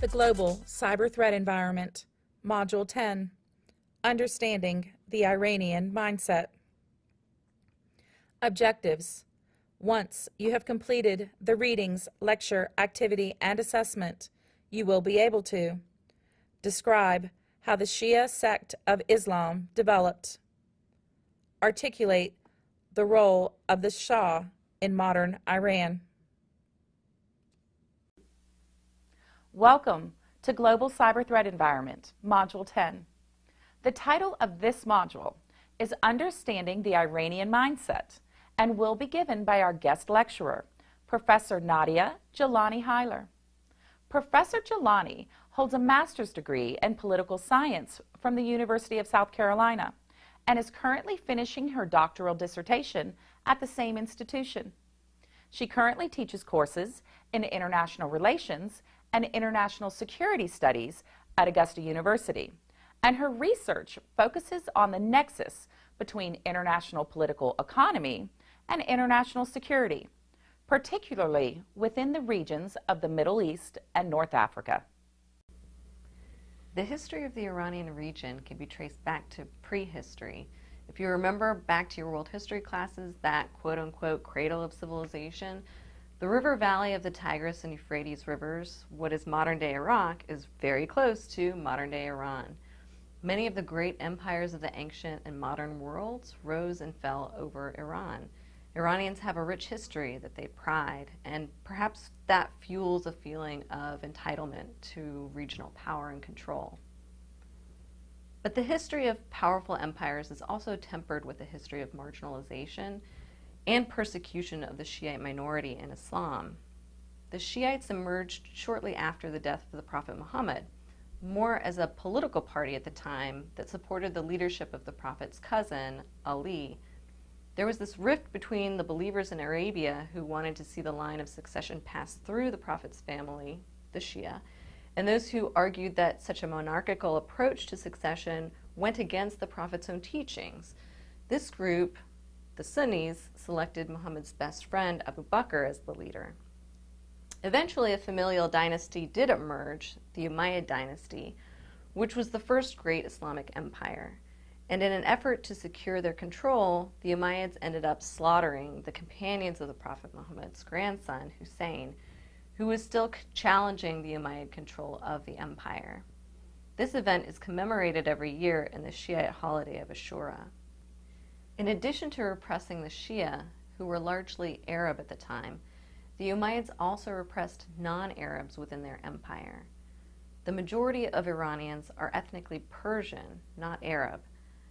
The Global Cyber Threat Environment, Module 10 Understanding the Iranian Mindset. Objectives Once you have completed the readings, lecture, activity, and assessment, you will be able to describe how the Shia sect of Islam developed, articulate the role of the Shah in modern Iran. Welcome to Global Cyber Threat Environment, Module 10. The title of this module is Understanding the Iranian Mindset and will be given by our guest lecturer, Professor Nadia Jelani Heiler. Professor Jelani holds a master's degree in political science from the University of South Carolina and is currently finishing her doctoral dissertation at the same institution. She currently teaches courses in international relations and International Security Studies at Augusta University, and her research focuses on the nexus between international political economy and international security, particularly within the regions of the Middle East and North Africa. The history of the Iranian region can be traced back to prehistory. If you remember back to your world history classes, that quote-unquote cradle of civilization, the river valley of the Tigris and Euphrates rivers, what is modern-day Iraq, is very close to modern-day Iran. Many of the great empires of the ancient and modern worlds rose and fell over Iran. Iranians have a rich history that they pride, and perhaps that fuels a feeling of entitlement to regional power and control. But the history of powerful empires is also tempered with a history of marginalization and persecution of the Shiite minority in Islam. The Shiites emerged shortly after the death of the Prophet Muhammad, more as a political party at the time that supported the leadership of the Prophet's cousin, Ali. There was this rift between the believers in Arabia who wanted to see the line of succession pass through the Prophet's family, the Shia, and those who argued that such a monarchical approach to succession went against the Prophet's own teachings. This group the Sunnis selected Muhammad's best friend Abu Bakr as the leader. Eventually, a familial dynasty did emerge, the Umayyad dynasty, which was the first great Islamic empire. And in an effort to secure their control, the Umayyads ended up slaughtering the companions of the Prophet Muhammad's grandson, Hussein, who was still challenging the Umayyad control of the empire. This event is commemorated every year in the Shiite holiday of Ashura. In addition to repressing the Shia, who were largely Arab at the time, the Umayyads also repressed non-Arabs within their empire. The majority of Iranians are ethnically Persian, not Arab.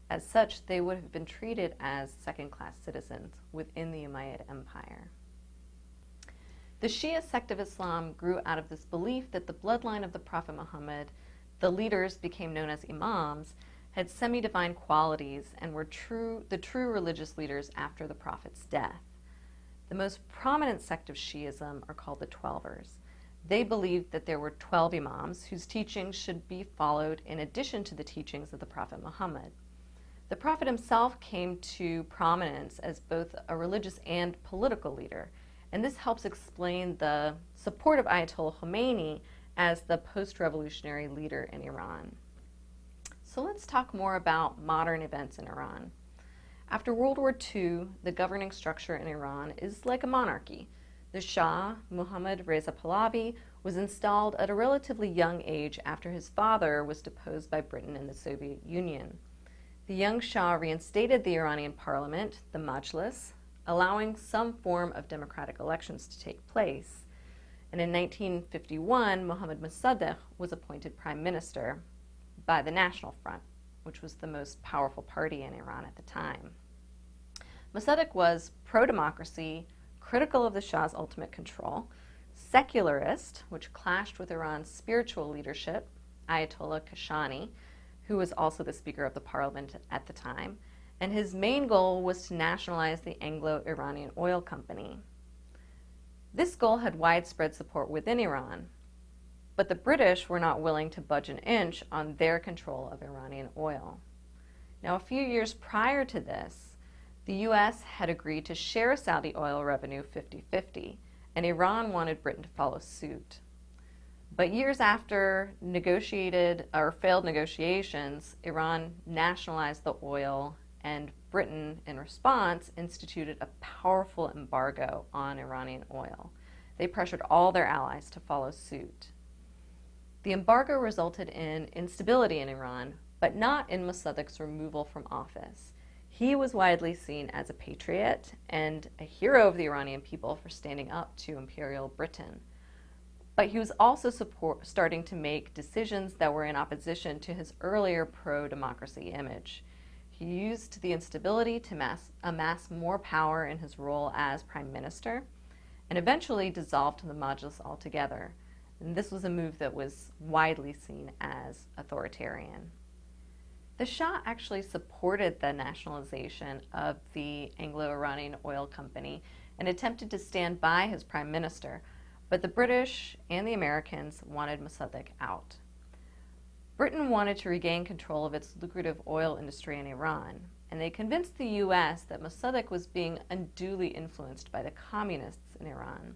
As such, they would have been treated as second-class citizens within the Umayyad Empire. The Shia sect of Islam grew out of this belief that the bloodline of the Prophet Muhammad, the leaders became known as imams, had semi-divine qualities and were true, the true religious leaders after the Prophet's death. The most prominent sect of Shiism are called the Twelvers. They believed that there were 12 imams whose teachings should be followed in addition to the teachings of the Prophet Muhammad. The Prophet himself came to prominence as both a religious and political leader, and this helps explain the support of Ayatollah Khomeini as the post-revolutionary leader in Iran. So let's talk more about modern events in Iran. After World War II, the governing structure in Iran is like a monarchy. The Shah, Muhammad Reza Pahlavi, was installed at a relatively young age after his father was deposed by Britain and the Soviet Union. The young Shah reinstated the Iranian parliament, the Majlis, allowing some form of democratic elections to take place. And in 1951, Mohammad Mossadegh was appointed prime minister by the National Front, which was the most powerful party in Iran at the time. Mossadegh was pro-democracy, critical of the Shah's ultimate control, secularist, which clashed with Iran's spiritual leadership, Ayatollah Kashani, who was also the Speaker of the Parliament at the time, and his main goal was to nationalize the Anglo-Iranian Oil Company. This goal had widespread support within Iran, but the British were not willing to budge an inch on their control of Iranian oil. Now, a few years prior to this, the U.S. had agreed to share Saudi oil revenue 50-50, and Iran wanted Britain to follow suit. But years after negotiated or failed negotiations, Iran nationalized the oil, and Britain, in response, instituted a powerful embargo on Iranian oil. They pressured all their allies to follow suit. The embargo resulted in instability in Iran, but not in Mossadegh's removal from office. He was widely seen as a patriot and a hero of the Iranian people for standing up to Imperial Britain. But he was also support, starting to make decisions that were in opposition to his earlier pro democracy image. He used the instability to mass, amass more power in his role as prime minister and eventually dissolved the Majlis altogether. And this was a move that was widely seen as authoritarian. The Shah actually supported the nationalization of the Anglo-Iranian Oil Company and attempted to stand by his prime minister, but the British and the Americans wanted Mossadegh out. Britain wanted to regain control of its lucrative oil industry in Iran, and they convinced the U.S. that Mossadegh was being unduly influenced by the communists in Iran.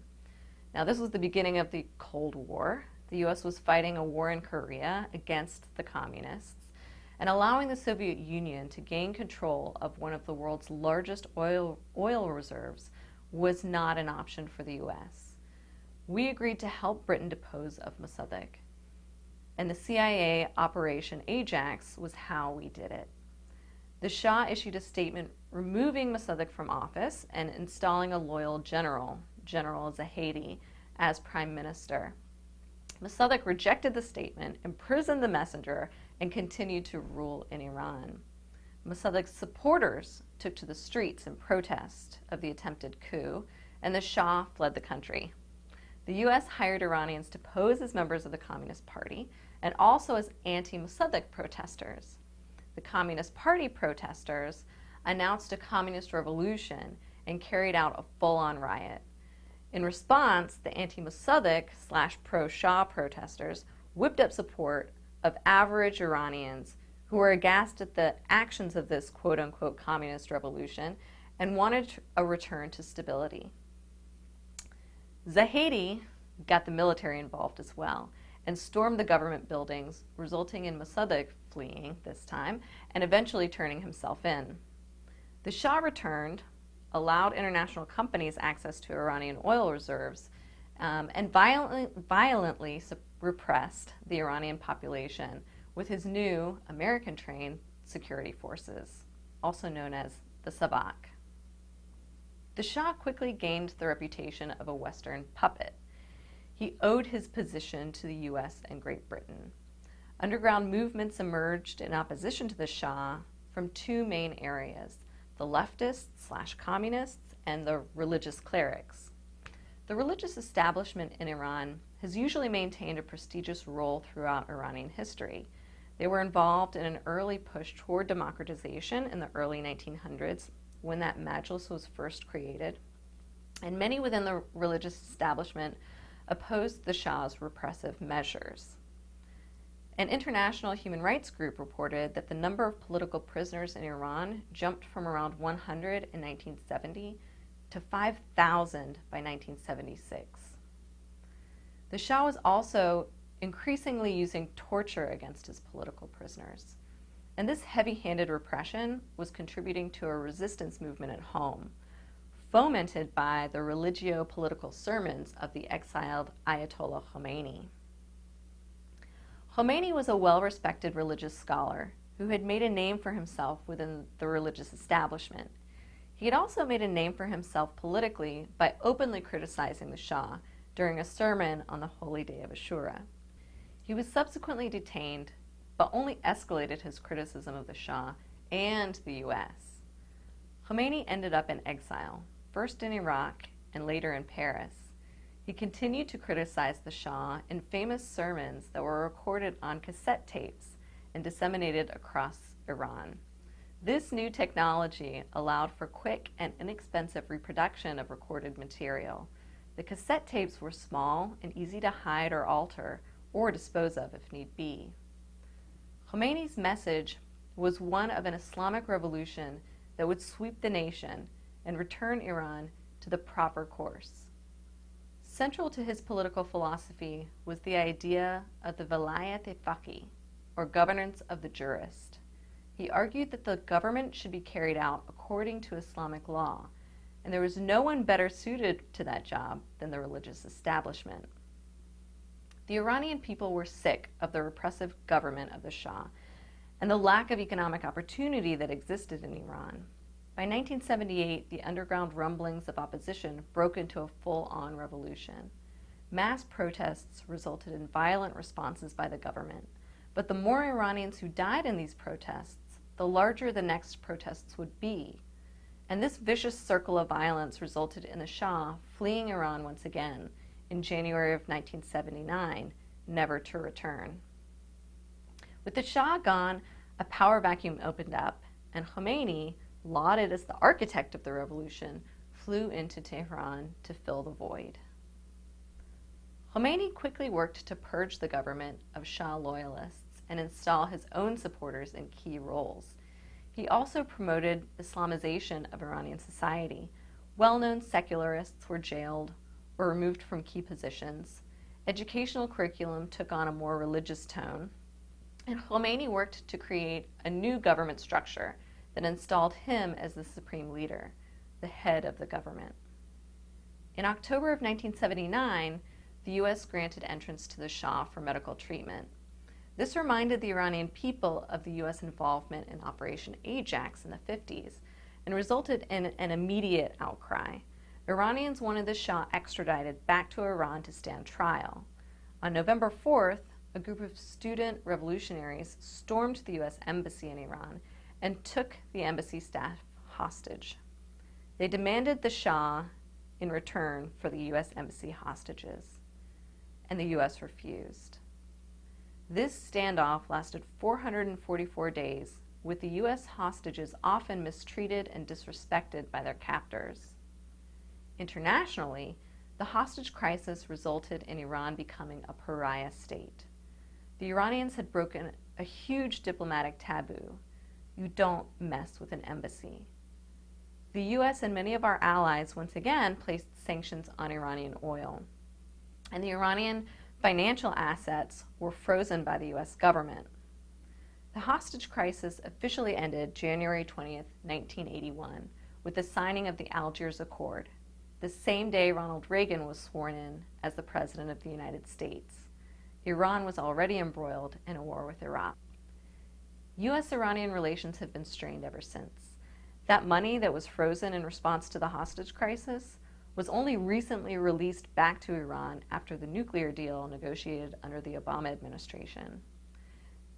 Now, this was the beginning of the Cold War. The U.S. was fighting a war in Korea against the communists, and allowing the Soviet Union to gain control of one of the world's largest oil, oil reserves was not an option for the U.S. We agreed to help Britain depose of Mossadegh, and the CIA Operation Ajax was how we did it. The Shah issued a statement removing Mossadegh from office and installing a loyal general, General Zahedi, as prime minister. Mossadegh rejected the statement, imprisoned the messenger, and continued to rule in Iran. Mossadegh's supporters took to the streets in protest of the attempted coup, and the Shah fled the country. The U.S. hired Iranians to pose as members of the Communist Party and also as anti-Mossadegh protesters. The Communist Party protesters announced a communist revolution and carried out a full-on riot. In response, the anti-Mossadegh slash pro-Shah protesters whipped up support of average Iranians who were aghast at the actions of this quote unquote communist revolution and wanted a return to stability. Zahedi got the military involved as well and stormed the government buildings, resulting in Mossadegh fleeing this time and eventually turning himself in. The Shah returned, allowed international companies access to Iranian oil reserves, um, and violently, violently repressed the Iranian population with his new American-trained security forces, also known as the Savak. The Shah quickly gained the reputation of a Western puppet. He owed his position to the US and Great Britain. Underground movements emerged in opposition to the Shah from two main areas, the leftists slash communists and the religious clerics. The religious establishment in Iran has usually maintained a prestigious role throughout Iranian history. They were involved in an early push toward democratization in the early 1900s when that majlis was first created. And many within the religious establishment opposed the Shah's repressive measures. An international human rights group reported that the number of political prisoners in Iran jumped from around 100 in 1970 to 5,000 by 1976. The Shah was also increasingly using torture against his political prisoners. And this heavy-handed repression was contributing to a resistance movement at home, fomented by the religio-political sermons of the exiled Ayatollah Khomeini. Khomeini was a well-respected religious scholar who had made a name for himself within the religious establishment he had also made a name for himself politically by openly criticizing the Shah during a sermon on the holy day of Ashura. He was subsequently detained, but only escalated his criticism of the Shah and the U.S. Khomeini ended up in exile, first in Iraq and later in Paris. He continued to criticize the Shah in famous sermons that were recorded on cassette tapes and disseminated across Iran. This new technology allowed for quick and inexpensive reproduction of recorded material. The cassette tapes were small and easy to hide or alter or dispose of if need be. Khomeini's message was one of an Islamic revolution that would sweep the nation and return Iran to the proper course. Central to his political philosophy was the idea of the velayat faqih, or governance of the jurist. He argued that the government should be carried out according to Islamic law, and there was no one better suited to that job than the religious establishment. The Iranian people were sick of the repressive government of the Shah and the lack of economic opportunity that existed in Iran. By 1978, the underground rumblings of opposition broke into a full-on revolution. Mass protests resulted in violent responses by the government, but the more Iranians who died in these protests, the larger the next protests would be. And this vicious circle of violence resulted in the Shah fleeing Iran once again in January of 1979, never to return. With the Shah gone, a power vacuum opened up, and Khomeini, lauded as the architect of the revolution, flew into Tehran to fill the void. Khomeini quickly worked to purge the government of Shah loyalists and install his own supporters in key roles. He also promoted Islamization of Iranian society. Well-known secularists were jailed or removed from key positions. Educational curriculum took on a more religious tone. And Khomeini worked to create a new government structure that installed him as the supreme leader, the head of the government. In October of 1979, the U.S. granted entrance to the Shah for medical treatment. This reminded the Iranian people of the U.S. involvement in Operation Ajax in the 50s and resulted in an immediate outcry. Iranians wanted the Shah extradited back to Iran to stand trial. On November 4th, a group of student revolutionaries stormed the U.S. Embassy in Iran and took the embassy staff hostage. They demanded the Shah in return for the U.S. Embassy hostages, and the U.S. refused. This standoff lasted 444 days, with the U.S. hostages often mistreated and disrespected by their captors. Internationally, the hostage crisis resulted in Iran becoming a pariah state. The Iranians had broken a huge diplomatic taboo. You don't mess with an embassy. The U.S. and many of our allies once again placed sanctions on Iranian oil. And the Iranian financial assets were frozen by the U.S. government. The hostage crisis officially ended January 20, 1981, with the signing of the Algiers Accord, the same day Ronald Reagan was sworn in as the President of the United States. Iran was already embroiled in a war with Iraq. U.S.-Iranian relations have been strained ever since. That money that was frozen in response to the hostage crisis was only recently released back to Iran after the nuclear deal negotiated under the Obama administration.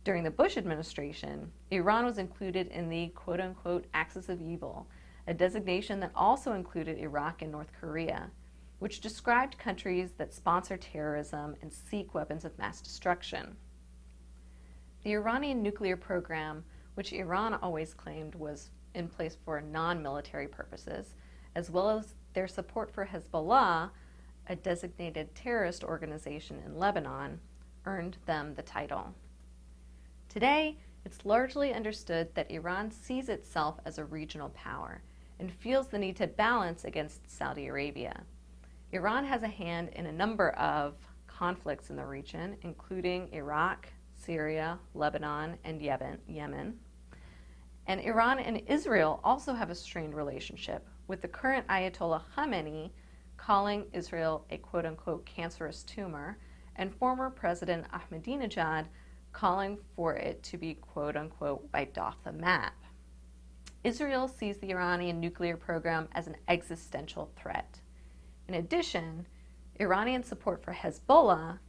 During the Bush administration, Iran was included in the quote-unquote axis of evil, a designation that also included Iraq and North Korea, which described countries that sponsor terrorism and seek weapons of mass destruction. The Iranian nuclear program, which Iran always claimed was in place for non-military purposes, as well as their support for Hezbollah, a designated terrorist organization in Lebanon, earned them the title. Today, it's largely understood that Iran sees itself as a regional power and feels the need to balance against Saudi Arabia. Iran has a hand in a number of conflicts in the region, including Iraq, Syria, Lebanon, and Yemen. And Iran and Israel also have a strained relationship, with the current Ayatollah Khamenei calling Israel a quote-unquote cancerous tumor, and former President Ahmadinejad calling for it to be quote-unquote wiped off the map. Israel sees the Iranian nuclear program as an existential threat. In addition, Iranian support for Hezbollah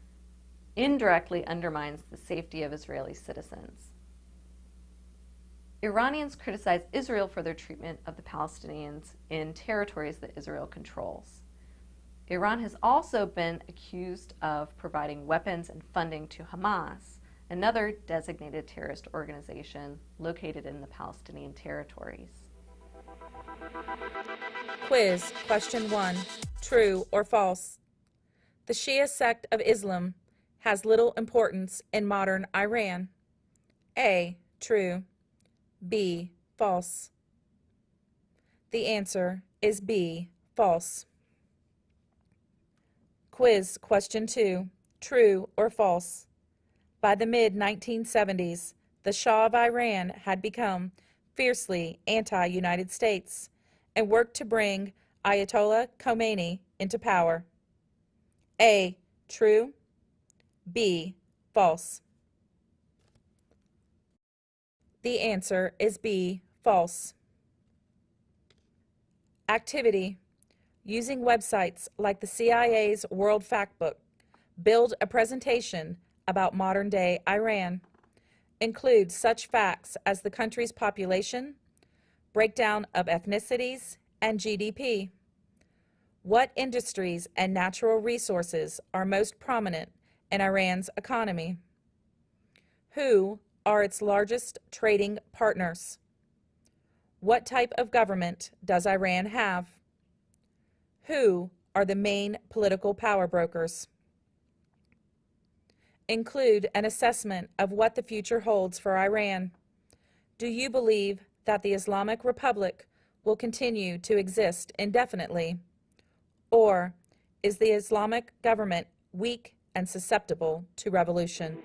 indirectly undermines the safety of Israeli citizens. Iranians criticize Israel for their treatment of the Palestinians in territories that Israel controls. Iran has also been accused of providing weapons and funding to Hamas, another designated terrorist organization located in the Palestinian territories. Quiz, question one. True or false? The Shia sect of Islam has little importance in modern Iran. A. True. B. False. The answer is B. False. Quiz question 2. True or false? By the mid 1970s, the Shah of Iran had become fiercely anti United States and worked to bring Ayatollah Khomeini into power. A. True. B. False. The answer is B. False. Activity. Using websites like the CIA's World Factbook, build a presentation about modern day Iran. Include such facts as the country's population, breakdown of ethnicities, and GDP. What industries and natural resources are most prominent in Iran's economy? Who are its largest trading partners? What type of government does Iran have? Who are the main political power brokers? Include an assessment of what the future holds for Iran. Do you believe that the Islamic Republic will continue to exist indefinitely? Or is the Islamic government weak and susceptible to revolution?